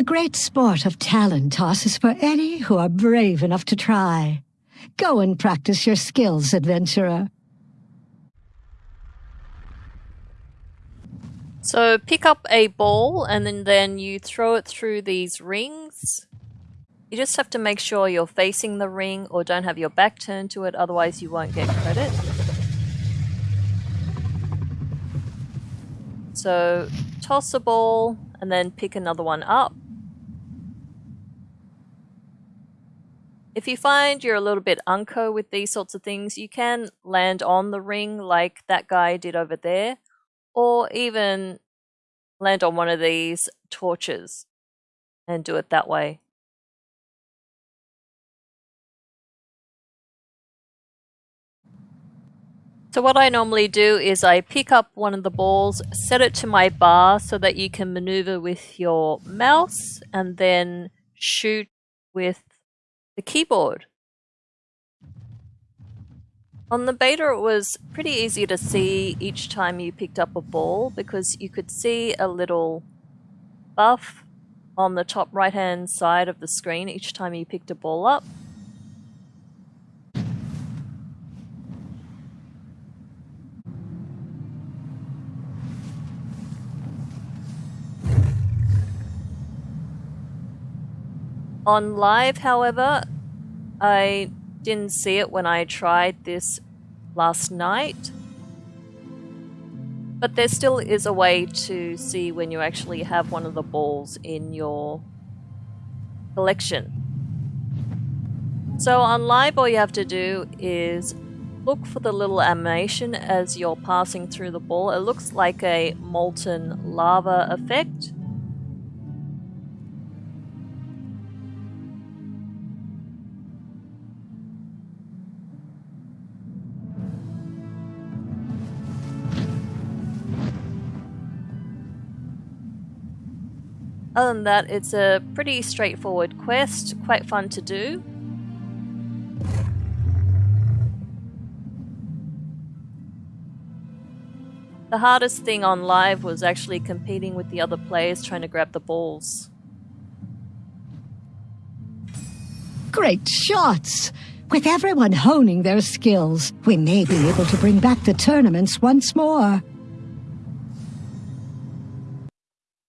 The great sport of talent toss is for any who are brave enough to try. Go and practice your skills, adventurer. So pick up a ball and then, then you throw it through these rings. You just have to make sure you're facing the ring or don't have your back turned to it, otherwise you won't get credit. So toss a ball and then pick another one up. If you find you're a little bit unco with these sorts of things, you can land on the ring like that guy did over there, or even land on one of these torches and do it that way. So what I normally do is I pick up one of the balls, set it to my bar so that you can maneuver with your mouse and then shoot with the keyboard. On the beta it was pretty easy to see each time you picked up a ball because you could see a little buff on the top right hand side of the screen each time you picked a ball up. On live, however, I didn't see it when I tried this last night. But there still is a way to see when you actually have one of the balls in your collection. So on live all you have to do is look for the little animation as you're passing through the ball. It looks like a molten lava effect. Other than that, it's a pretty straightforward quest, quite fun to do. The hardest thing on live was actually competing with the other players trying to grab the balls. Great shots! With everyone honing their skills, we may be able to bring back the tournaments once more.